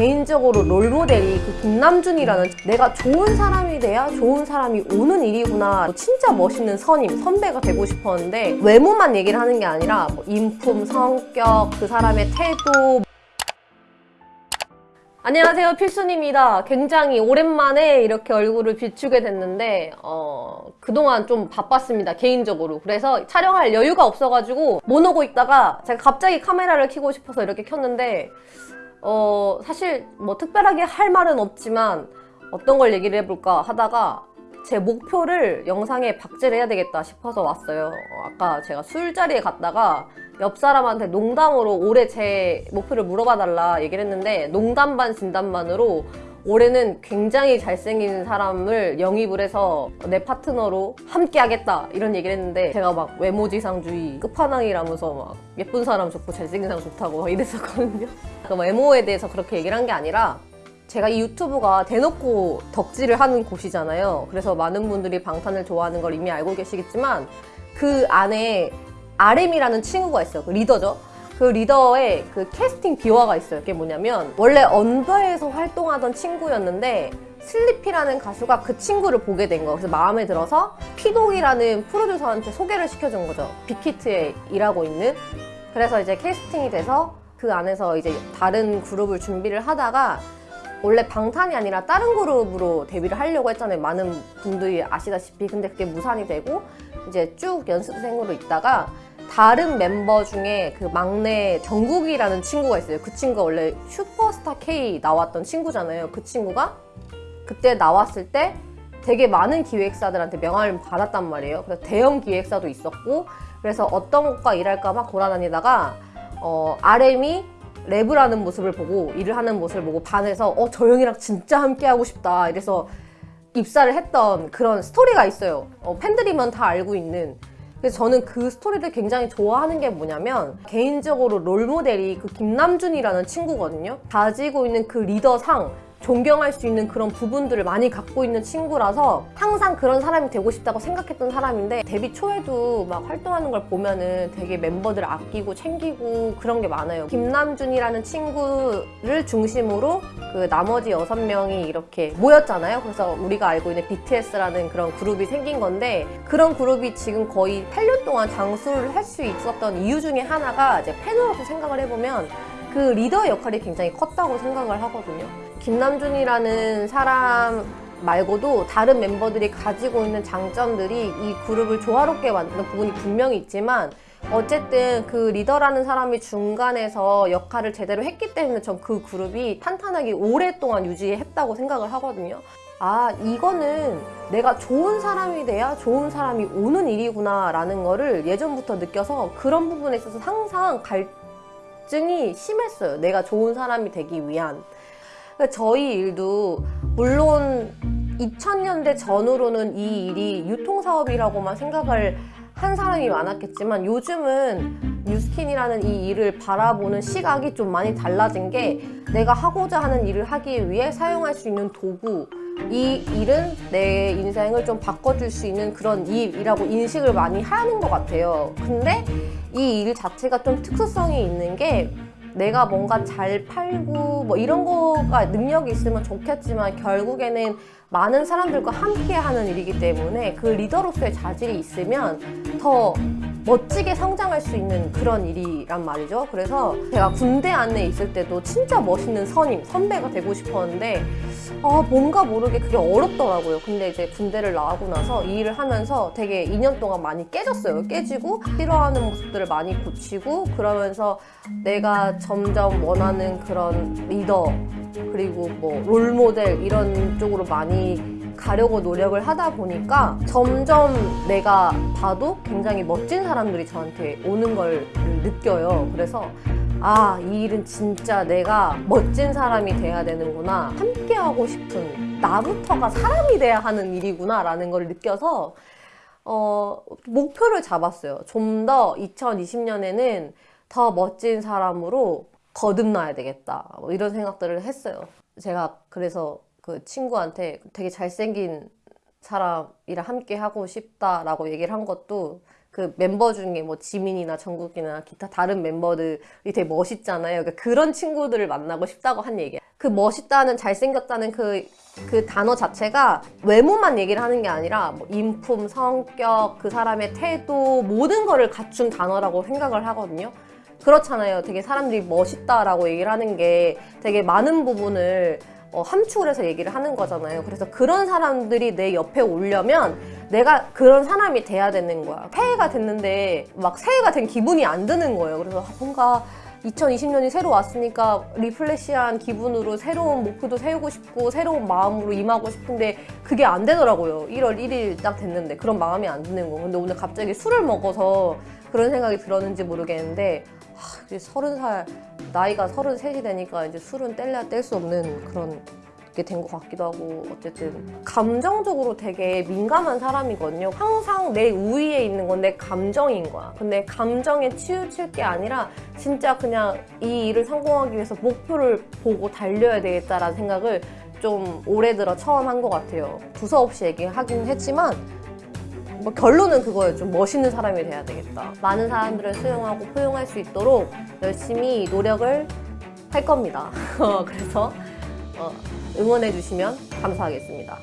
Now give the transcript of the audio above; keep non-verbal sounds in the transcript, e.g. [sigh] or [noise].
개인적으로 롤모델이 그 김남준이라는 내가 좋은 사람이 돼야 좋은 사람이 오는 일이구나. 진짜 멋있는 선임, 선배가 되고 싶었는데 외모만 얘기를 하는 게 아니라 뭐 인품, 성격, 그 사람의 태도. 안녕하세요. 필순입니다. 굉장히 오랜만에 이렇게 얼굴을 비추게 됐는데 어, 그동안 좀 바빴습니다. 개인적으로. 그래서 촬영할 여유가 없어가지고 못 오고 있다가 제가 갑자기 카메라를 켜고 싶어서 이렇게 켰는데 어, 사실 뭐 특별하게 할 말은 없지만 어떤 걸 얘기를 해볼까 하다가 제 목표를 영상에 박제를 해야 되겠다 싶어서 왔어요. 어, 아까 제가 술자리에 갔다가 옆 사람한테 농담으로 올해 제 목표를 물어봐 달라 얘기를 했는데 농담 반 진담 반으로 올해는 굉장히 잘생긴 사람을 영입을 해서 내 파트너로 함께 하겠다 이런 얘기를 했는데 제가 막 외모지상주의 끝판왕이라면서 막 예쁜 사람 좋고 잘생긴 사람 좋다고 막 이랬었거든요. [laughs] 그 외모에 대해서 그렇게 얘기를 한 게 아니라 제가 이 유튜브가 대놓고 덕질을 하는 곳이잖아요. 그래서 많은 분들이 방탄을 좋아하는 걸 이미 알고 계시겠지만 그 안에 RM이라는 친구가 있어요. 그 리더죠 그 리더의 그 캐스팅 비화가 있어요. 그게 뭐냐면 원래 언더에서 활동하던 친구였는데 슬리피라는 가수가 그 친구를 보게 된 거예요. 그래서 마음에 들어서 Pdogg이라는 프로듀서한테 소개를 시켜준 거죠. 빅히트에 일하고 있는. 그래서 이제 캐스팅이 돼서 그 안에서 이제 다른 그룹을 준비를 하다가 원래 방탄이 아니라 다른 그룹으로 데뷔를 하려고 했잖아요. 많은 분들이 아시다시피. 근데 그게 무산이 되고 이제 쭉 연습생으로 있다가 다른 멤버 중에 그 막내 정국이라는 친구가 있어요. 그 친구가 원래 슈퍼스타 K 나왔던 친구잖아요. 그 친구가 그때 나왔을 때 되게 많은 기획사들한테 명함을 받았단 말이에요. 그래서 대형 기획사도 있었고 그래서 어떤 곳과 일할까 막 돌아다니다가 어, RM이 랩을 하는 모습을 보고 일을 하는 모습을 보고 반해서 어 저 형이랑 진짜 함께 하고 싶다. 이래서 입사를 했던 그런 스토리가 있어요. 어, 팬들이면 다 알고 있는 그래서 저는 그 스토리를 굉장히 좋아하는 게 뭐냐면 개인적으로 롤모델이 그 김남준이라는 친구거든요. 가지고 있는 그 리더상 존경할 수 있는 그런 부분들을 많이 갖고 있는 친구라서 항상 그런 사람이 되고 싶다고 생각했던 사람인데 데뷔 초에도 막 활동하는 걸 보면은 되게 멤버들 아끼고 챙기고 그런 게 많아요. 김남준이라는 친구를 중심으로 그 나머지 여섯 명이 이렇게 모였잖아요. 그래서 우리가 알고 있는 BTS라는 그런 그룹이 생긴 건데 그런 그룹이 지금 거의 8년 동안 장수를 할 수 있었던 이유 중에 하나가 이제 팬으로서 생각을 해보면 그 리더 역할이 굉장히 컸다고 생각을 하거든요. 김남준이라는 사람 말고도 다른 멤버들이 가지고 있는 장점들이 이 그룹을 조화롭게 만드는 부분이 분명히 있지만 어쨌든 그 리더라는 사람이 중간에서 역할을 제대로 했기 때문에 전 그 그룹이 탄탄하게 오랫동안 유지했다고 생각을 하거든요. 아 이거는 내가 좋은 사람이 돼야 좋은 사람이 오는 일이구나 라는 거를 예전부터 느껴서 그런 부분에 있어서 항상 갈증이 심했어요. 내가 좋은 사람이 되기 위한 그러니까 저희 일도 물론 2000년대 전후로는 이 일이 유통사업이라고만 생각을 한 사람이 많았겠지만 요즘은 뉴스킨이라는 이 일을 바라보는 시각이 좀 많이 달라진 게 내가 하고자 하는 일을 하기 위해 사용할 수 있는 도구 이 일은 내 인생을 좀 바꿔줄 수 있는 그런 일이라고 인식을 많이 하는 것 같아요. 근데 이 일 자체가 좀 특수성이 있는 게 내가 뭔가 잘 팔고 뭐 이런 거가 능력이 있으면 좋겠지만 결국에는 많은 사람들과 함께 하는 일이기 때문에 그 리더로서의 자질이 있으면 더 멋지게 성장할 수 있는 그런 일이란 말이죠. 그래서 제가 군대 안에 있을 때도 진짜 멋있는 선임, 선배가 되고 싶었는데 아 뭔가 모르게 그게 어렵더라고요. 근데 이제 군대를 나가고 나서 이 일을 하면서 되게 2년 동안 많이 깨졌어요. 깨지고 싫어하는 모습들을 많이 고치고 그러면서 내가 점점 원하는 그런 리더 그리고 뭐 롤모델 이런 쪽으로 많이 가려고 노력을 하다 보니까 점점 내가 봐도 굉장히 멋진 사람들이 저한테 오는 걸 느껴요 그래서 아, 이 일은 진짜 내가 멋진 사람이 돼야 되는구나. 함께 하고 싶은 나부터가 사람이 돼야 하는 일이구나 라는 걸 느껴서 어, 목표를 잡았어요. 좀 더 2020년에는 더 멋진 사람으로 거듭나야 되겠다. 뭐 이런 생각들을 했어요. 제가 그래서 그 친구한테 되게 잘생긴 사람이랑 함께 하고 싶다라고 얘기를 한 것도 그 멤버 중에 뭐 지민이나 정국이나 기타 다른 멤버들이 되게 멋있잖아요. 그러니까 그런 친구들을 만나고 싶다고 한 얘기야. 그 멋있다는 잘생겼다는 그, 그 단어 자체가 외모만 얘기를 하는 게 아니라 뭐 인품, 성격, 그 사람의 태도 모든 거를 갖춘 단어라고 생각을 하거든요. 그렇잖아요. 되게 사람들이 멋있다라고 얘기를 하는 게 되게 많은 부분을 어, 함축을 해서 얘기를 하는 거잖아요. 그래서 그런 사람들이 내 옆에 오려면 내가 그런 사람이 돼야 되는 거야. 새해가 됐는데 막 새해가 된 기분이 안 드는 거예요. 그래서 아, 뭔가 2020년이 새로 왔으니까 리플레시한 기분으로 새로운 목표도 세우고 싶고 새로운 마음으로 임하고 싶은데 그게 안 되더라고요. 1월 1일 딱 됐는데 그런 마음이 안 드는 거. 근데 오늘 갑자기 술을 먹어서 그런 생각이 들었는지 모르겠는데 하, 이제 서른 살 나이가 서른 셋이 되니까 이제 술은 뗄래야 뗄 수 없는 그런 게 된 것 같기도 하고 어쨌든 감정적으로 되게 민감한 사람이거든요. 항상 내 우위에 있는 건 내 감정인 거야. 근데 감정에 치우칠 게 아니라 진짜 그냥 이 일을 성공하기 위해서 목표를 보고 달려야 되겠다라는 생각을 좀 올해 들어 처음 한 것 같아요. 두서없이 얘기하긴 했지만 뭐 결론은 그거예요. 좀 멋있는 사람이 돼야 되겠다. 많은 사람들을 수용하고 포용할 수 있도록 열심히 노력을 할 겁니다. [laughs] 그래서 어, 응원해 주시면 감사하겠습니다.